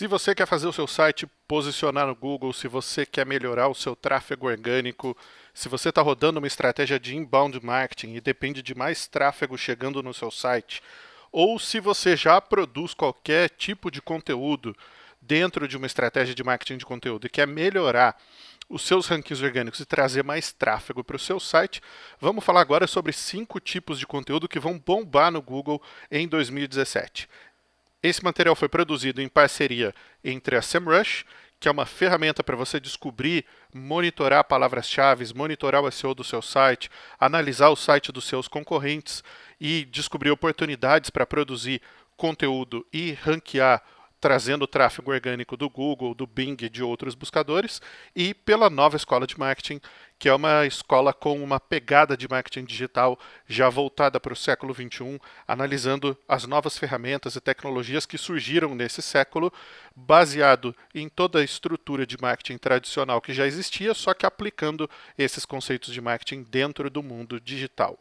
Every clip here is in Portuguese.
Se você quer fazer o seu site posicionar no Google, se você quer melhorar o seu tráfego orgânico, se você está rodando uma estratégia de inbound marketing e depende de mais tráfego chegando no seu site, ou se você já produz qualquer tipo de conteúdo dentro de uma estratégia de marketing de conteúdo e quer melhorar os seus rankings orgânicos e trazer mais tráfego para o seu site, vamos falar agora sobre cinco tipos de conteúdo que vão bombar no Google em 2017. Esse material foi produzido em parceria entre a SEMrush, que é uma ferramenta para você descobrir, monitorar palavras-chave, monitorar o SEO do seu site, analisar o site dos seus concorrentes e descobrir oportunidades para produzir conteúdo e ranquear trazendo o tráfego orgânico do Google, do Bing e de outros buscadores, e pela nova escola de marketing, que é uma escola com uma pegada de marketing digital já voltada para o século XXI, analisando as novas ferramentas e tecnologias que surgiram nesse século, baseado em toda a estrutura de marketing tradicional que já existia, só que aplicando esses conceitos de marketing dentro do mundo digital.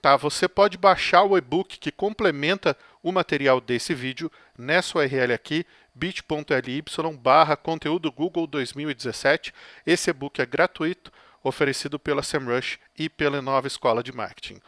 Tá? Você pode baixar o e-book que complementa o material desse vídeo nessa URL aqui, bit.ly barra conteúdo Google 2017. Esse e-book é gratuito, oferecido pela SEMrush e pela nova escola de marketing.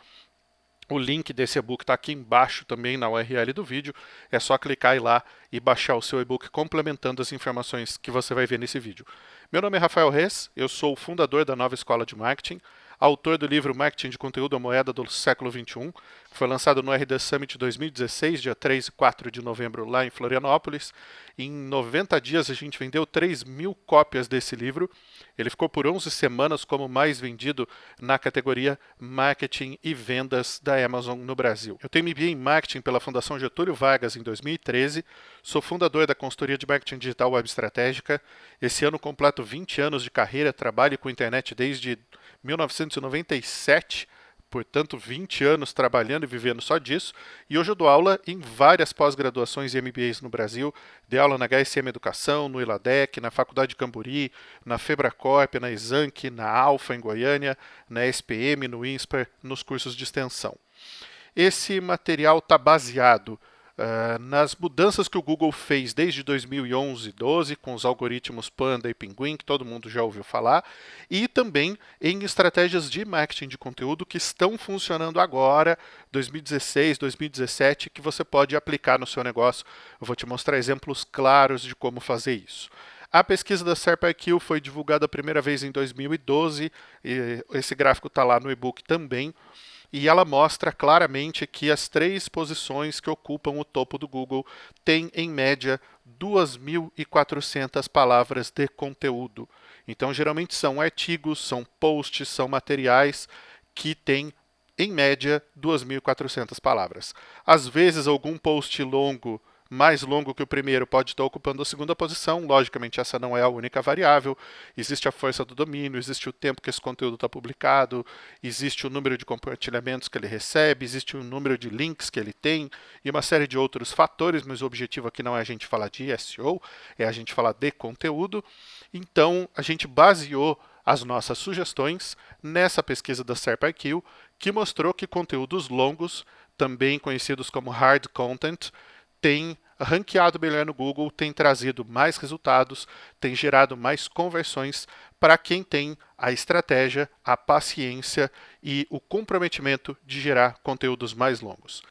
O link desse e-book está aqui embaixo também na URL do vídeo. É só clicar lá e baixar o seu e-book complementando as informações que você vai ver nesse vídeo. Meu nome é Rafael Reis, eu sou o fundador da nova escola de marketing autor do livro Marketing de Conteúdo, a Moeda do Século XXI, que foi lançado no RD Summit 2016, dia 3 e 4 de novembro, lá em Florianópolis. Em 90 dias, a gente vendeu 3 mil cópias desse livro. Ele ficou por 11 semanas como mais vendido na categoria Marketing e Vendas da Amazon no Brasil. Eu tenho MBA em Marketing pela Fundação Getúlio Vargas em 2013, sou fundador da consultoria de Marketing Digital Web Estratégica. Esse ano completo 20 anos de carreira, trabalho com internet desde 1997, portanto 20 anos trabalhando e vivendo só disso, e hoje eu dou aula em várias pós-graduações e MBAs no Brasil, dei aula na HSM Educação, no Iladec, na Faculdade de Camburi, na Febracorp, na Exanc, na Alfa em Goiânia, na SPM, no INSPER, nos cursos de extensão. Esse material está baseado Uh, nas mudanças que o Google fez desde 2011, 12, com os algoritmos Panda e Pinguim, que todo mundo já ouviu falar, e também em estratégias de marketing de conteúdo que estão funcionando agora, 2016, 2017, que você pode aplicar no seu negócio. Eu vou te mostrar exemplos claros de como fazer isso. A pesquisa da SERP-IQ foi divulgada a primeira vez em 2012, esse gráfico está lá no e-book também e ela mostra claramente que as três posições que ocupam o topo do Google têm, em média, 2.400 palavras de conteúdo. Então, geralmente são artigos, são posts, são materiais que têm, em média, 2.400 palavras. Às vezes, algum post longo mais longo que o primeiro pode estar ocupando a segunda posição. Logicamente, essa não é a única variável. Existe a força do domínio, existe o tempo que esse conteúdo está publicado, existe o número de compartilhamentos que ele recebe, existe o número de links que ele tem e uma série de outros fatores, mas o objetivo aqui não é a gente falar de SEO, é a gente falar de conteúdo. Então, a gente baseou as nossas sugestões nessa pesquisa da SERP-IQ, que mostrou que conteúdos longos, também conhecidos como hard content, tem ranqueado melhor no Google, tem trazido mais resultados, tem gerado mais conversões para quem tem a estratégia, a paciência e o comprometimento de gerar conteúdos mais longos.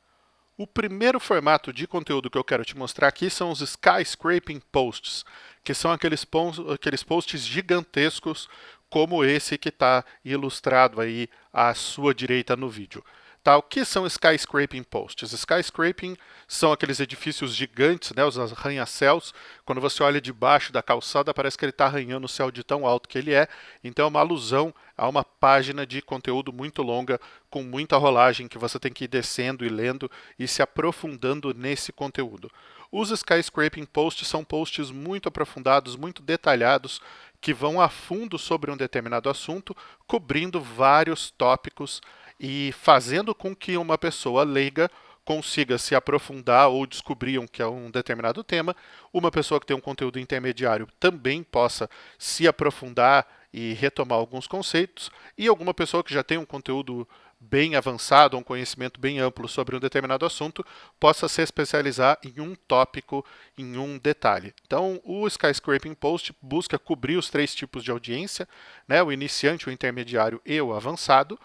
O primeiro formato de conteúdo que eu quero te mostrar aqui são os skyscraping posts, que são aqueles, aqueles posts gigantescos como esse que está ilustrado aí à sua direita no vídeo. Tá? O que são skyscraping posts? Skyscraping são aqueles edifícios gigantes, né, os arranha-céus. Quando você olha debaixo da calçada, parece que ele está arranhando o céu de tão alto que ele é. Então é uma alusão a uma página de conteúdo muito longa, com muita rolagem, que você tem que ir descendo e lendo e se aprofundando nesse conteúdo. Os skyscraping posts são posts muito aprofundados, muito detalhados, que vão a fundo sobre um determinado assunto, cobrindo vários tópicos e fazendo com que uma pessoa leiga consiga se aprofundar ou descobrir um que é um determinado tema, uma pessoa que tem um conteúdo intermediário também possa se aprofundar e retomar alguns conceitos, e alguma pessoa que já tem um conteúdo bem avançado, um conhecimento bem amplo sobre um determinado assunto, possa se especializar em um tópico, em um detalhe. Então, o Skyscraping Post busca cobrir os três tipos de audiência, né, o iniciante, o intermediário e o avançado,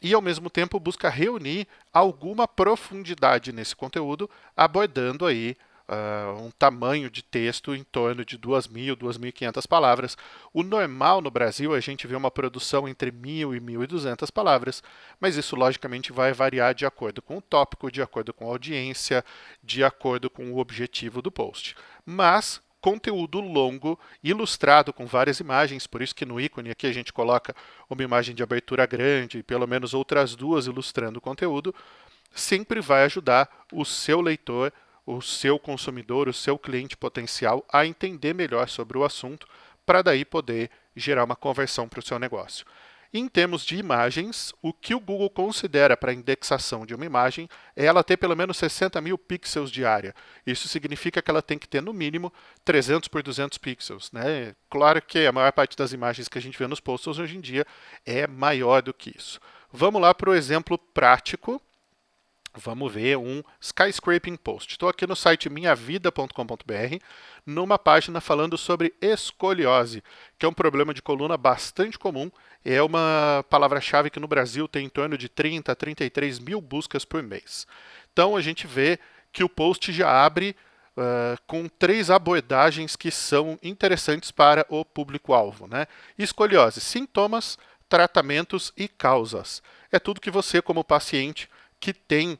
e ao mesmo tempo busca reunir alguma profundidade nesse conteúdo, abordando aí uh, um tamanho de texto em torno de 2.000, 2.500 palavras. O normal no Brasil é a gente vê uma produção entre 1.000 e 1.200 palavras, mas isso logicamente vai variar de acordo com o tópico, de acordo com a audiência, de acordo com o objetivo do post. Mas conteúdo longo, ilustrado com várias imagens, por isso que no ícone aqui a gente coloca uma imagem de abertura grande pelo menos outras duas ilustrando o conteúdo, sempre vai ajudar o seu leitor o seu consumidor, o seu cliente potencial a entender melhor sobre o assunto, para daí poder gerar uma conversão para o seu negócio. Em termos de imagens, o que o Google considera para a indexação de uma imagem é ela ter pelo menos 60 mil pixels de área. Isso significa que ela tem que ter, no mínimo, 300 por 200 pixels. Né? Claro que a maior parte das imagens que a gente vê nos posts hoje em dia é maior do que isso. Vamos lá para o exemplo prático Vamos ver um skyscraping post. Estou aqui no site minhavida.com.br, numa página falando sobre escoliose, que é um problema de coluna bastante comum. É uma palavra-chave que no Brasil tem em torno de 30 a 33 mil buscas por mês. Então a gente vê que o post já abre uh, com três abordagens que são interessantes para o público-alvo. Né? Escoliose, sintomas, tratamentos e causas. É tudo que você, como paciente que tem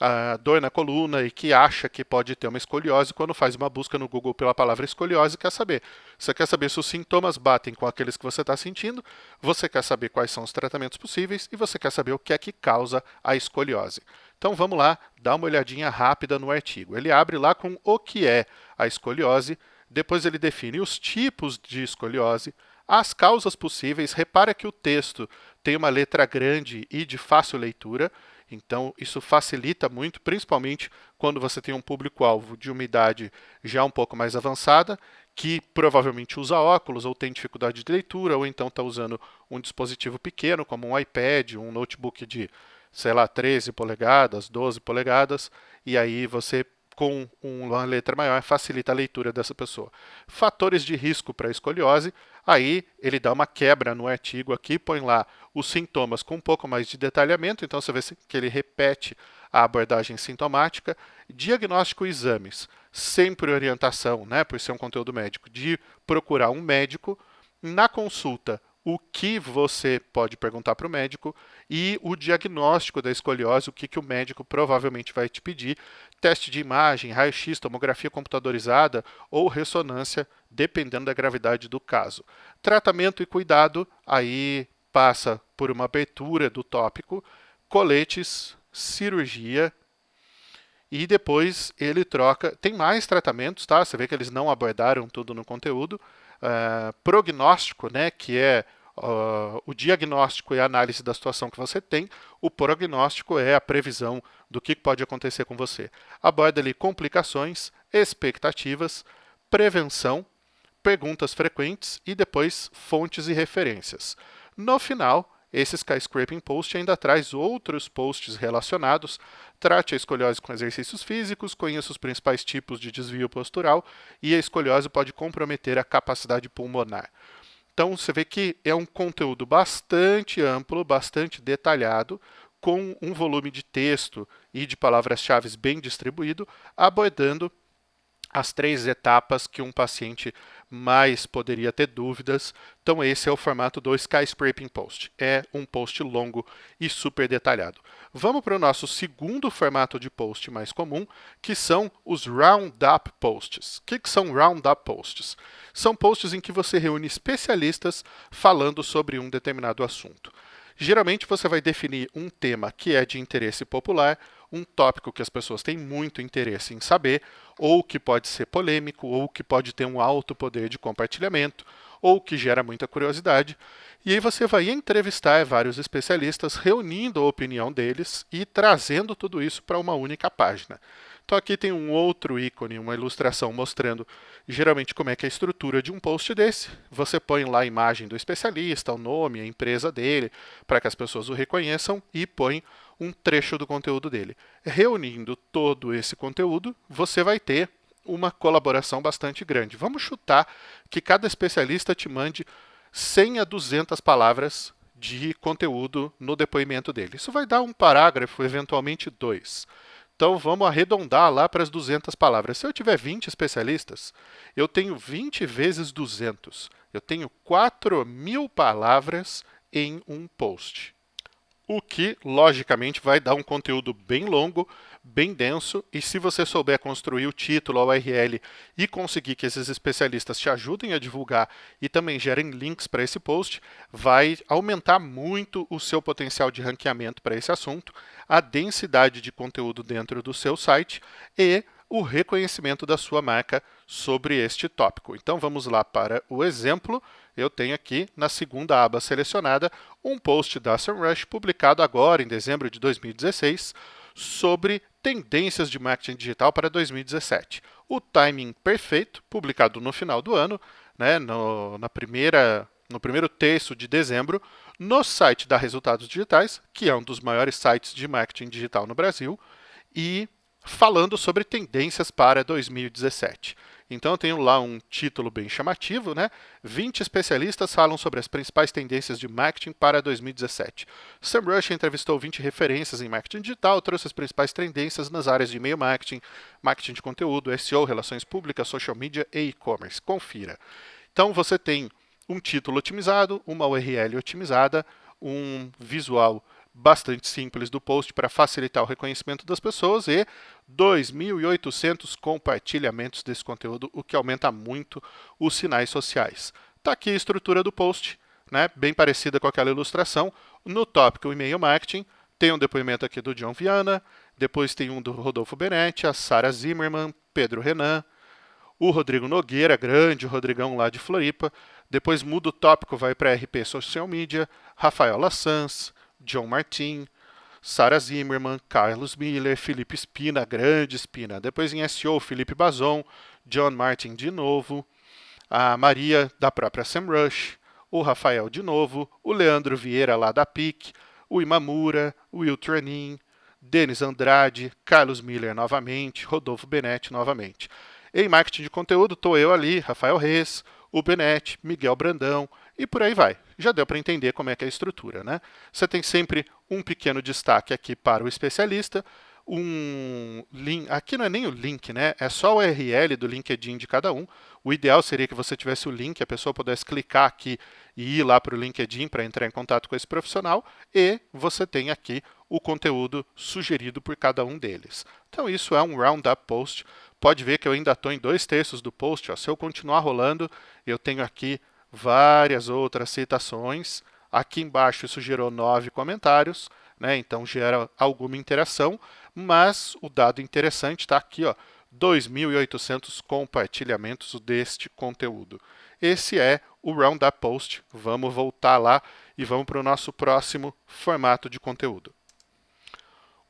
a dor na coluna e que acha que pode ter uma escoliose, quando faz uma busca no Google pela palavra escoliose, quer saber. Você quer saber se os sintomas batem com aqueles que você está sentindo, você quer saber quais são os tratamentos possíveis e você quer saber o que é que causa a escoliose. Então vamos lá, dar uma olhadinha rápida no artigo. Ele abre lá com o que é a escoliose, depois ele define os tipos de escoliose, as causas possíveis. Repara que o texto tem uma letra grande e de fácil leitura, então, isso facilita muito, principalmente quando você tem um público-alvo de uma idade já um pouco mais avançada, que provavelmente usa óculos ou tem dificuldade de leitura, ou então está usando um dispositivo pequeno, como um iPad, um notebook de, sei lá, 13 polegadas, 12 polegadas, e aí você com uma letra maior facilita a leitura dessa pessoa. Fatores de risco para escoliose, aí ele dá uma quebra no artigo aqui, põe lá os sintomas com um pouco mais de detalhamento, então você vê que ele repete a abordagem sintomática, diagnóstico e exames, sempre orientação, né, por ser um conteúdo médico, de procurar um médico, na consulta o que você pode perguntar para o médico e o diagnóstico da escoliose, o que, que o médico provavelmente vai te pedir, teste de imagem, raio-x, tomografia computadorizada ou ressonância, dependendo da gravidade do caso. Tratamento e cuidado, aí passa por uma abertura do tópico, coletes, cirurgia, e depois ele troca. Tem mais tratamentos, tá? Você vê que eles não abordaram tudo no conteúdo. Uh, prognóstico, né, que é uh, o diagnóstico e a análise da situação que você tem, o prognóstico é a previsão do que pode acontecer com você. Aborda ali complicações, expectativas, prevenção, perguntas frequentes e depois fontes e referências. No final, esse Skyscraping Post ainda traz outros posts relacionados. Trate a escoliose com exercícios físicos, conheça os principais tipos de desvio postural e a escoliose pode comprometer a capacidade pulmonar. Então você vê que é um conteúdo bastante amplo, bastante detalhado, com um volume de texto e de palavras-chave bem distribuído, abordando as três etapas que um paciente mais poderia ter dúvidas. Então esse é o formato do Skyscraping Post. É um post longo e super detalhado. Vamos para o nosso segundo formato de post mais comum, que são os Roundup Posts. O que, que são Roundup Posts? São posts em que você reúne especialistas falando sobre um determinado assunto. Geralmente você vai definir um tema que é de interesse popular, um tópico que as pessoas têm muito interesse em saber, ou que pode ser polêmico, ou que pode ter um alto poder de compartilhamento, ou que gera muita curiosidade. E aí você vai entrevistar vários especialistas, reunindo a opinião deles e trazendo tudo isso para uma única página. Então aqui tem um outro ícone, uma ilustração mostrando geralmente como é que é a estrutura de um post desse. Você põe lá a imagem do especialista, o nome, a empresa dele, para que as pessoas o reconheçam e põe um trecho do conteúdo dele. Reunindo todo esse conteúdo, você vai ter uma colaboração bastante grande. Vamos chutar que cada especialista te mande 100 a 200 palavras de conteúdo no depoimento dele. Isso vai dar um parágrafo, eventualmente dois. Então, vamos arredondar lá para as 200 palavras. Se eu tiver 20 especialistas, eu tenho 20 vezes 200. Eu tenho 4 mil palavras em um post. O que, logicamente, vai dar um conteúdo bem longo, bem denso, e se você souber construir o título, a URL e conseguir que esses especialistas te ajudem a divulgar e também gerem links para esse post, vai aumentar muito o seu potencial de ranqueamento para esse assunto, a densidade de conteúdo dentro do seu site e o reconhecimento da sua marca sobre este tópico. Então, vamos lá para o exemplo. Eu tenho aqui, na segunda aba selecionada, um post da SEMrush publicado agora, em dezembro de 2016, sobre tendências de marketing digital para 2017. O timing perfeito, publicado no final do ano, né, no, na primeira, no primeiro terço de dezembro, no site da Resultados Digitais, que é um dos maiores sites de marketing digital no Brasil, e falando sobre tendências para 2017. Então, eu tenho lá um título bem chamativo, né? 20 especialistas falam sobre as principais tendências de marketing para 2017. SEMrush entrevistou 20 referências em marketing digital, trouxe as principais tendências nas áreas de e-mail marketing, marketing de conteúdo, SEO, relações públicas, social media e e-commerce. Confira. Então, você tem um título otimizado, uma URL otimizada, um visual bastante simples do post para facilitar o reconhecimento das pessoas e 2.800 compartilhamentos desse conteúdo, o que aumenta muito os sinais sociais. Está aqui a estrutura do post, né, bem parecida com aquela ilustração. No tópico e-mail marketing, tem um depoimento aqui do John Viana, depois tem um do Rodolfo Benetti, a Sara Zimmerman, Pedro Renan, o Rodrigo Nogueira, grande Rodrigão lá de Floripa, depois muda o tópico, vai para RP Social Media, Rafael Lassans, John Martin, Sarah Zimmerman, Carlos Miller, Felipe Spina, grande Spina. Depois em SEO, Felipe Bazon, John Martin de novo, a Maria da própria SEMrush, o Rafael de novo, o Leandro Vieira lá da PIC, o Imamura, o Will Tranin, Denis Andrade, Carlos Miller novamente, Rodolfo Benetti novamente. Em marketing de conteúdo, estou eu ali, Rafael Reis, o Benetti, Miguel Brandão e por aí vai. Já deu para entender como é que é a estrutura. Né? Você tem sempre um pequeno destaque aqui para o especialista, um link, aqui não é nem o link, né? é só o URL do LinkedIn de cada um. O ideal seria que você tivesse o link, a pessoa pudesse clicar aqui e ir lá para o LinkedIn para entrar em contato com esse profissional, e você tem aqui o conteúdo sugerido por cada um deles. Então, isso é um Roundup Post. Pode ver que eu ainda estou em dois terços do post. Ó. Se eu continuar rolando, eu tenho aqui várias outras citações. Aqui embaixo isso gerou nove comentários, né? então gera alguma interação, mas o dado interessante está aqui, 2.800 compartilhamentos deste conteúdo. Esse é o Roundup Post. Vamos voltar lá e vamos para o nosso próximo formato de conteúdo.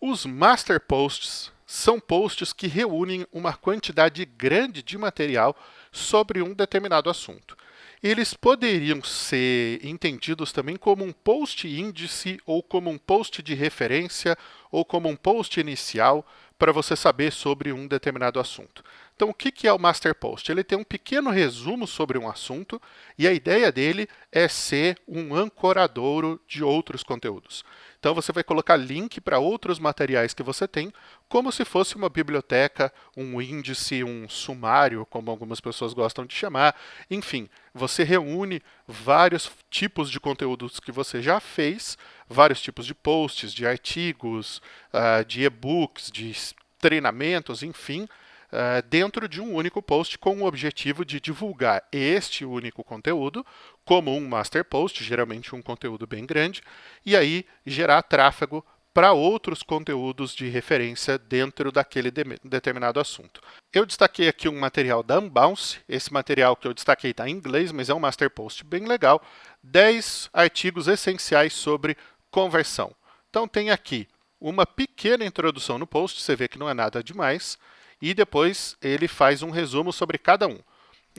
Os Master Posts são posts que reúnem uma quantidade grande de material sobre um determinado assunto eles poderiam ser entendidos também como um post índice ou como um post de referência ou como um post inicial para você saber sobre um determinado assunto. Então, o que é o Master Post? Ele tem um pequeno resumo sobre um assunto e a ideia dele é ser um ancoradouro de outros conteúdos. Então, você vai colocar link para outros materiais que você tem, como se fosse uma biblioteca, um índice, um sumário, como algumas pessoas gostam de chamar. Enfim, você reúne vários tipos de conteúdos que você já fez, vários tipos de posts, de artigos, uh, de e-books, de treinamentos, enfim, uh, dentro de um único post com o objetivo de divulgar este único conteúdo como um master post, geralmente um conteúdo bem grande, e aí gerar tráfego para outros conteúdos de referência dentro daquele de determinado assunto. Eu destaquei aqui um material da Unbounce, esse material que eu destaquei está em inglês, mas é um master post bem legal, 10 artigos essenciais sobre conversão. Então tem aqui uma pequena introdução no post, você vê que não é nada demais, e depois ele faz um resumo sobre cada um.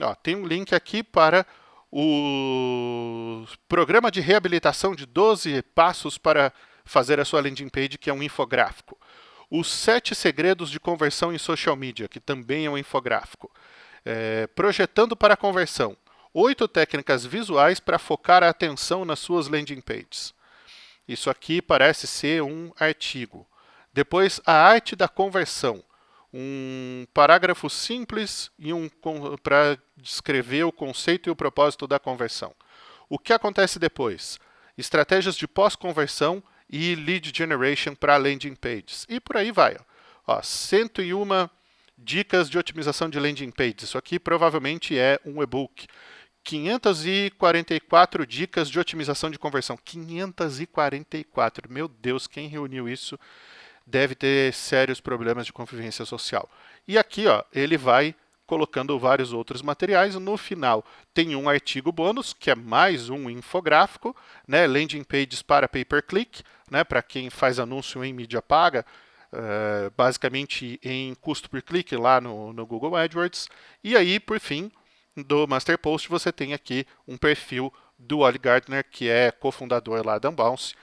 Ó, tem um link aqui para o programa de reabilitação de 12 passos para fazer a sua landing page, que é um infográfico. Os sete segredos de conversão em social media, que também é um infográfico. É, projetando para conversão. Oito técnicas visuais para focar a atenção nas suas landing pages. Isso aqui parece ser um artigo. Depois, a arte da conversão. Um parágrafo simples e um para descrever o conceito e o propósito da conversão. O que acontece depois? Estratégias de pós-conversão e lead generation para landing pages. E por aí vai. Ó, 101 dicas de otimização de landing pages. Isso aqui provavelmente é um e-book. 544 dicas de otimização de conversão. 544. Meu Deus, quem reuniu isso deve ter sérios problemas de convivência social. E aqui, ó, ele vai colocando vários outros materiais. No final, tem um artigo bônus, que é mais um infográfico, né? landing pages para pay-per-click, né? para quem faz anúncio em mídia paga, uh, basicamente em custo por clique lá no, no Google AdWords. E aí, por fim, do Master Post, você tem aqui um perfil do Oli Gardner, que é cofundador lá da Unbounce,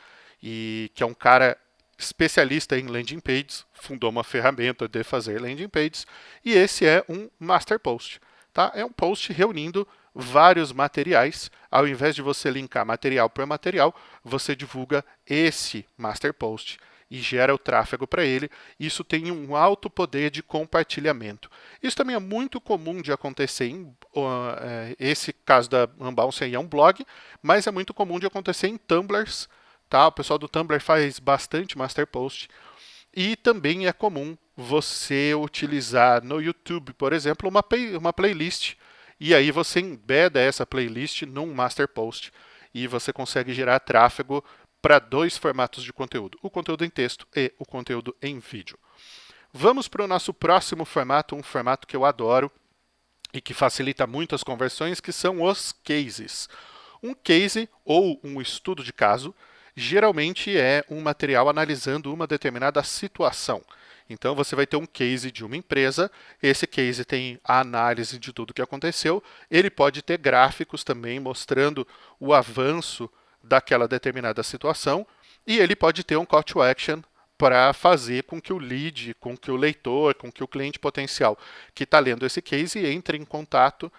e que é um cara especialista em landing pages, fundou uma ferramenta de fazer landing pages, e esse é um master post. Tá? É um post reunindo vários materiais. Ao invés de você linkar material por material, você divulga esse master post e gera o tráfego para ele. Isso tem um alto poder de compartilhamento. Isso também é muito comum de acontecer em uh, esse caso da Unbounce é um blog, mas é muito comum de acontecer em Tumblrs Tá? O pessoal do Tumblr faz bastante master post. E também é comum você utilizar no YouTube, por exemplo, uma, uma playlist. E aí você embeda essa playlist num master post. E você consegue gerar tráfego para dois formatos de conteúdo. O conteúdo em texto e o conteúdo em vídeo. Vamos para o nosso próximo formato, um formato que eu adoro e que facilita muito as conversões, que são os cases. Um case ou um estudo de caso geralmente é um material analisando uma determinada situação. Então, você vai ter um case de uma empresa, esse case tem a análise de tudo o que aconteceu, ele pode ter gráficos também mostrando o avanço daquela determinada situação, e ele pode ter um call to action para fazer com que o lead, com que o leitor, com que o cliente potencial que está lendo esse case entre em contato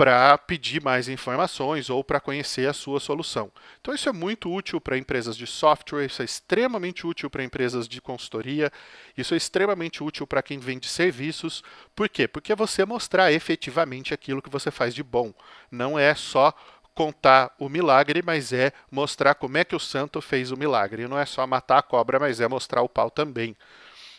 para pedir mais informações ou para conhecer a sua solução. Então isso é muito útil para empresas de software, isso é extremamente útil para empresas de consultoria, isso é extremamente útil para quem vende serviços. Por quê? Porque é você mostrar efetivamente aquilo que você faz de bom. Não é só contar o milagre, mas é mostrar como é que o santo fez o milagre. Não é só matar a cobra, mas é mostrar o pau também.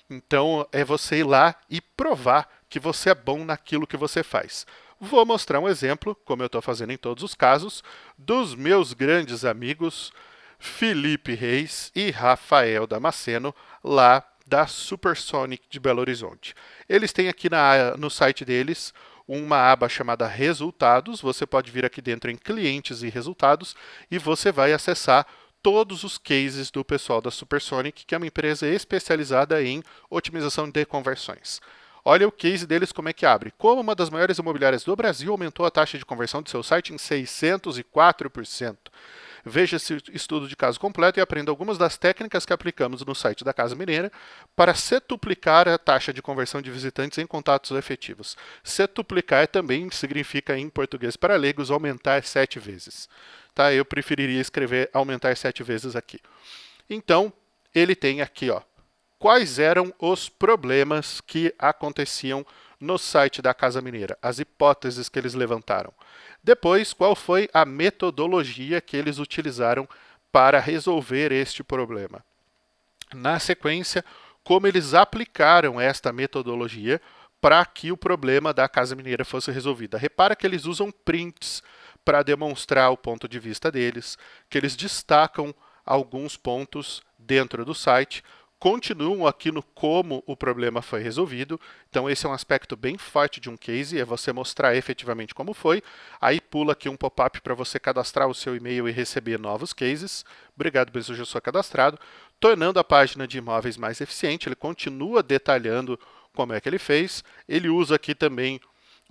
Então é você ir lá e provar que você é bom naquilo que você faz. Vou mostrar um exemplo, como eu estou fazendo em todos os casos, dos meus grandes amigos Felipe Reis e Rafael Damasceno, lá da Supersonic de Belo Horizonte. Eles têm aqui na, no site deles uma aba chamada Resultados. Você pode vir aqui dentro em Clientes e Resultados e você vai acessar todos os cases do pessoal da Supersonic, que é uma empresa especializada em otimização de conversões. Olha o case deles como é que abre. Como uma das maiores imobiliárias do Brasil aumentou a taxa de conversão de seu site em 604%. Veja esse estudo de caso completo e aprenda algumas das técnicas que aplicamos no site da Casa Mineira para setuplicar a taxa de conversão de visitantes em contatos efetivos. Setuplicar também significa, em português para leigos, aumentar sete vezes. Tá? Eu preferiria escrever aumentar sete vezes aqui. Então, ele tem aqui ó, quais eram os problemas que aconteciam no site da Casa Mineira, as hipóteses que eles levantaram. Depois, qual foi a metodologia que eles utilizaram para resolver este problema. Na sequência, como eles aplicaram esta metodologia para que o problema da Casa Mineira fosse resolvido. Repara que eles usam prints para demonstrar o ponto de vista deles, que eles destacam alguns pontos dentro do site, continuam aqui no como o problema foi resolvido. Então, esse é um aspecto bem forte de um case, é você mostrar efetivamente como foi. Aí pula aqui um pop-up para você cadastrar o seu e-mail e receber novos cases. Obrigado, Bezu, já sou cadastrado. Tornando a página de imóveis mais eficiente, ele continua detalhando como é que ele fez. Ele usa aqui também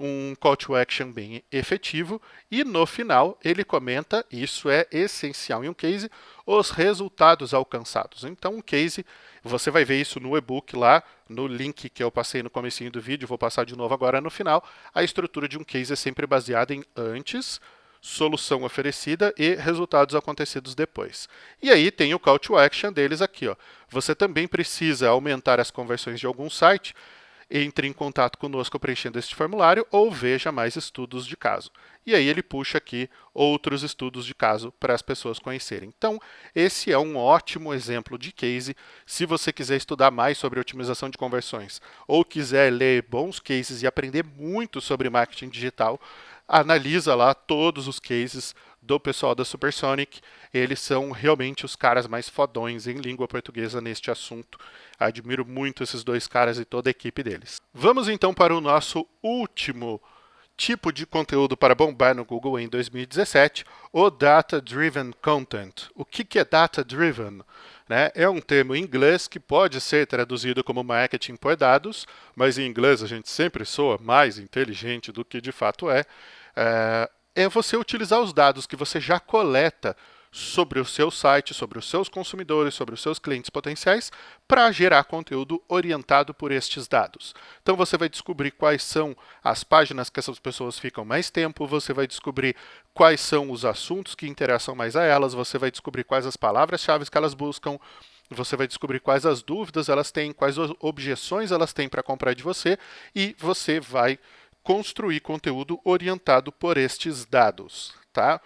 um call to action bem efetivo e no final ele comenta, isso é essencial em um case, os resultados alcançados. Então um case, você vai ver isso no e-book lá, no link que eu passei no comecinho do vídeo, vou passar de novo agora no final, a estrutura de um case é sempre baseada em antes, solução oferecida e resultados acontecidos depois. E aí tem o call to action deles aqui. Ó. Você também precisa aumentar as conversões de algum site, entre em contato conosco preenchendo este formulário ou veja mais estudos de caso. E aí ele puxa aqui outros estudos de caso para as pessoas conhecerem. Então, esse é um ótimo exemplo de case. Se você quiser estudar mais sobre otimização de conversões ou quiser ler bons cases e aprender muito sobre marketing digital, analisa lá todos os cases do pessoal da Supersonic. Eles são realmente os caras mais fodões em língua portuguesa neste assunto. Admiro muito esses dois caras e toda a equipe deles. Vamos então para o nosso último tipo de conteúdo para bombar no Google em 2017, o Data Driven Content. O que, é Data Driven? Né? É um termo em inglês que pode ser traduzido como marketing por dados, mas em inglês a gente sempre soa mais inteligente do que de fato é. É, é você utilizar os dados que você já coleta sobre o seu site, sobre os seus consumidores, sobre os seus clientes potenciais, para gerar conteúdo orientado por estes dados. Então você vai descobrir quais são as páginas que essas pessoas ficam mais tempo, você vai descobrir quais são os assuntos que interessam mais a elas, você vai descobrir quais as palavras-chave que elas buscam, você vai descobrir quais as dúvidas elas têm, quais objeções elas têm para comprar de você e você vai construir conteúdo orientado por estes dados. Tá?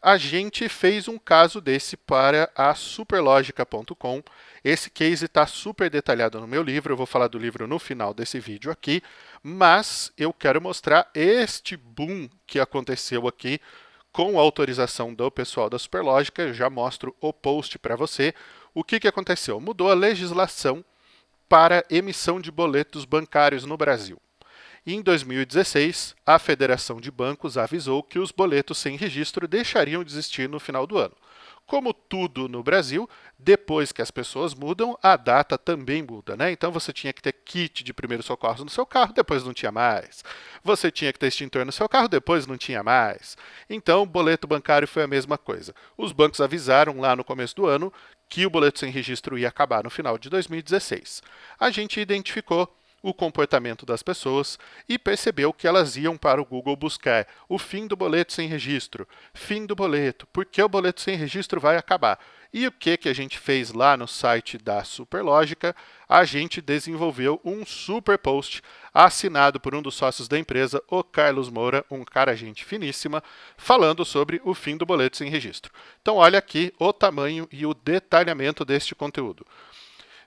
A gente fez um caso desse para a superlogica.com. Esse case está super detalhado no meu livro, eu vou falar do livro no final desse vídeo aqui, mas eu quero mostrar este boom que aconteceu aqui com a autorização do pessoal da Superlógica, eu já mostro o post para você. O que, que aconteceu? Mudou a legislação para emissão de boletos bancários no Brasil. Em 2016, a Federação de Bancos avisou que os boletos sem registro deixariam de existir no final do ano. Como tudo no Brasil, depois que as pessoas mudam, a data também muda, né? Então você tinha que ter kit de primeiros socorros no seu carro, depois não tinha mais. Você tinha que ter extintor no seu carro, depois não tinha mais. Então, o boleto bancário foi a mesma coisa. Os bancos avisaram lá no começo do ano que o boleto sem registro ia acabar no final de 2016. A gente identificou o comportamento das pessoas e percebeu que elas iam para o Google buscar o fim do boleto sem registro, fim do boleto, porque o boleto sem registro vai acabar. E o que, que a gente fez lá no site da Superlógica? A gente desenvolveu um super post assinado por um dos sócios da empresa, o Carlos Moura, um cara gente finíssima, falando sobre o fim do boleto sem registro. Então olha aqui o tamanho e o detalhamento deste conteúdo.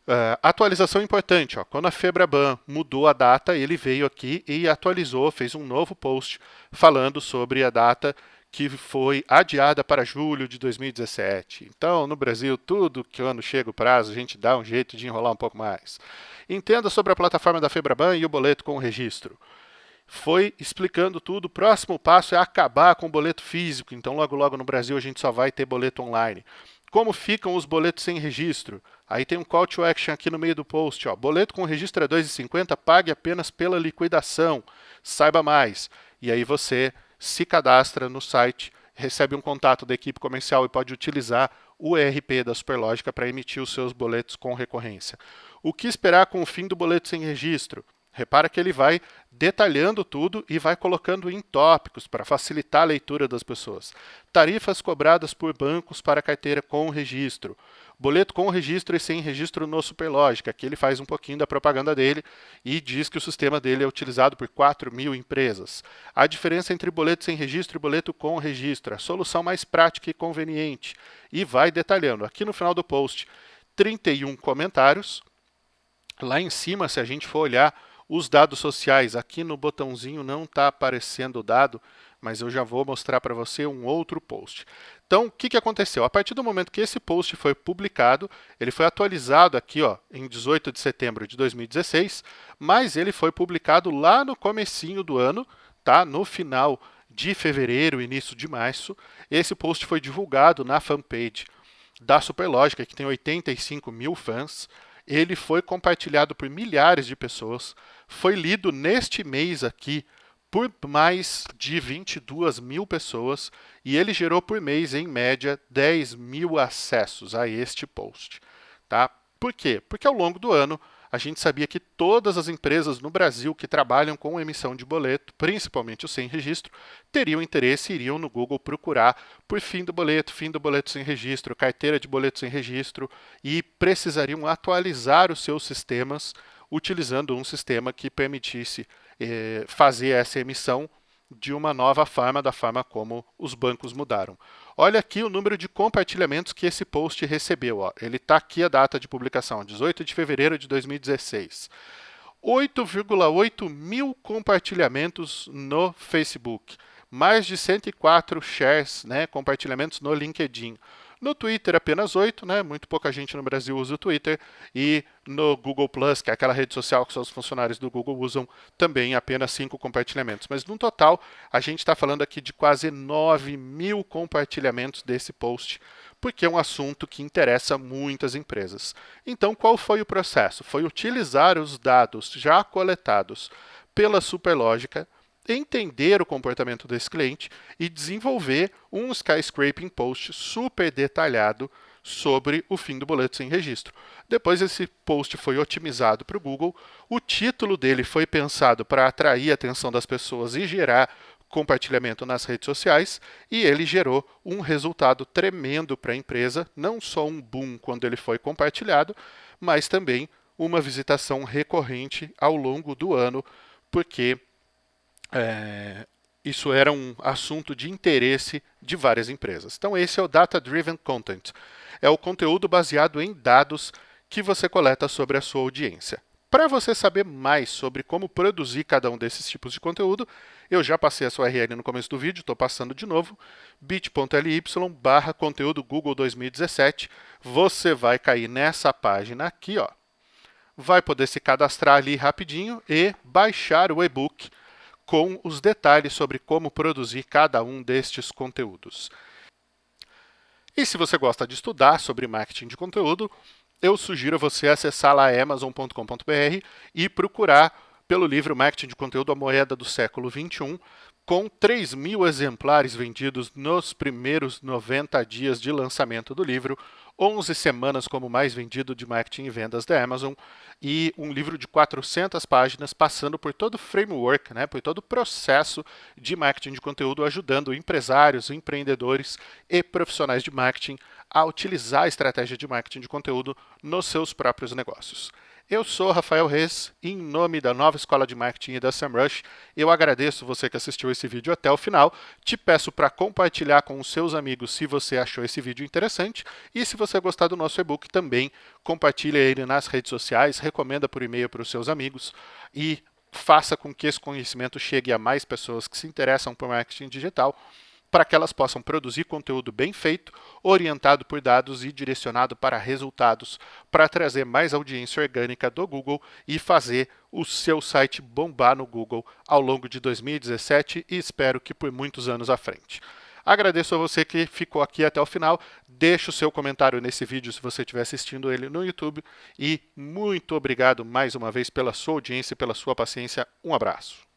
Uh, atualização importante, ó, quando a Febraban mudou a data, ele veio aqui e atualizou, fez um novo post falando sobre a data que foi adiada para julho de 2017. Então, no Brasil, tudo que ano chega o prazo, a gente dá um jeito de enrolar um pouco mais. Entenda sobre a plataforma da Febraban e o boleto com o registro. Foi explicando tudo. O próximo passo é acabar com o boleto físico. Então, logo, logo no Brasil, a gente só vai ter boleto online. Como ficam os boletos sem registro? Aí tem um call to action aqui no meio do post. Ó. Boleto com registro é 2,50, pague apenas pela liquidação. Saiba mais. E aí você se cadastra no site, recebe um contato da equipe comercial e pode utilizar o ERP da Superlógica para emitir os seus boletos com recorrência. O que esperar com o fim do boleto sem registro? Repara que ele vai detalhando tudo e vai colocando em tópicos para facilitar a leitura das pessoas. Tarifas cobradas por bancos para carteira com registro. Boleto com registro e sem registro no Superlógica, que ele faz um pouquinho da propaganda dele e diz que o sistema dele é utilizado por 4 mil empresas. A diferença entre boleto sem registro e boleto com registro, a solução mais prática e conveniente. E vai detalhando. Aqui no final do post, 31 comentários. Lá em cima, se a gente for olhar os dados sociais. Aqui no botãozinho não está aparecendo o dado, mas eu já vou mostrar para você um outro post. Então, o que, que aconteceu? A partir do momento que esse post foi publicado, ele foi atualizado aqui ó, em 18 de setembro de 2016, mas ele foi publicado lá no comecinho do ano, tá? no final de fevereiro, início de março. Esse post foi divulgado na fanpage da Superlógica, que tem 85 mil fãs. Ele foi compartilhado por milhares de pessoas, foi lido neste mês aqui por mais de 22 mil pessoas e ele gerou por mês, em média, 10 mil acessos a este post. Tá? Por quê? Porque ao longo do ano a gente sabia que todas as empresas no Brasil que trabalham com emissão de boleto, principalmente os sem registro, teriam interesse e iriam no Google procurar por fim do boleto, fim do boleto sem registro, carteira de boleto sem registro e precisariam atualizar os seus sistemas utilizando um sistema que permitisse eh, fazer essa emissão de uma nova forma, da forma como os bancos mudaram. Olha aqui o número de compartilhamentos que esse post recebeu. Ó. Ele está aqui a data de publicação, 18 de fevereiro de 2016. 8,8 mil compartilhamentos no Facebook, mais de 104 shares, né, compartilhamentos no LinkedIn, no Twitter, apenas 8, né? Muito pouca gente no Brasil usa o Twitter. E no Google Plus, que é aquela rede social que os funcionários do Google usam, também apenas 5 compartilhamentos. Mas no total, a gente está falando aqui de quase 9 mil compartilhamentos desse post, porque é um assunto que interessa muitas empresas. Então, qual foi o processo? Foi utilizar os dados já coletados pela Superlógica entender o comportamento desse cliente e desenvolver um skyscraping post super detalhado sobre o fim do boleto sem registro. Depois esse post foi otimizado para o Google, o título dele foi pensado para atrair a atenção das pessoas e gerar compartilhamento nas redes sociais, e ele gerou um resultado tremendo para a empresa, não só um boom quando ele foi compartilhado, mas também uma visitação recorrente ao longo do ano, porque é, isso era um assunto de interesse de várias empresas. Então, esse é o Data Driven Content. É o conteúdo baseado em dados que você coleta sobre a sua audiência. Para você saber mais sobre como produzir cada um desses tipos de conteúdo, eu já passei a sua URL no começo do vídeo, estou passando de novo, bit.ly barra conteúdo Google 2017. Você vai cair nessa página aqui, ó. vai poder se cadastrar ali rapidinho e baixar o e-book com os detalhes sobre como produzir cada um destes conteúdos. E se você gosta de estudar sobre marketing de conteúdo, eu sugiro você acessar lá amazon.com.br e procurar pelo livro Marketing de Conteúdo, a moeda do século XXI, com 3 mil exemplares vendidos nos primeiros 90 dias de lançamento do livro, 11 semanas como mais vendido de marketing e vendas da Amazon e um livro de 400 páginas passando por todo o framework, né, por todo o processo de marketing de conteúdo, ajudando empresários, empreendedores e profissionais de marketing a utilizar a estratégia de marketing de conteúdo nos seus próprios negócios. Eu sou Rafael Reis, em nome da nova Escola de Marketing e da SEMrush, eu agradeço você que assistiu esse vídeo até o final, te peço para compartilhar com os seus amigos se você achou esse vídeo interessante e se você gostar do nosso e-book também, compartilhe ele nas redes sociais, recomenda por e-mail para os seus amigos e faça com que esse conhecimento chegue a mais pessoas que se interessam por marketing digital para que elas possam produzir conteúdo bem feito, orientado por dados e direcionado para resultados, para trazer mais audiência orgânica do Google e fazer o seu site bombar no Google ao longo de 2017 e espero que por muitos anos à frente. Agradeço a você que ficou aqui até o final. Deixe o seu comentário nesse vídeo se você estiver assistindo ele no YouTube. E muito obrigado mais uma vez pela sua audiência e pela sua paciência. Um abraço.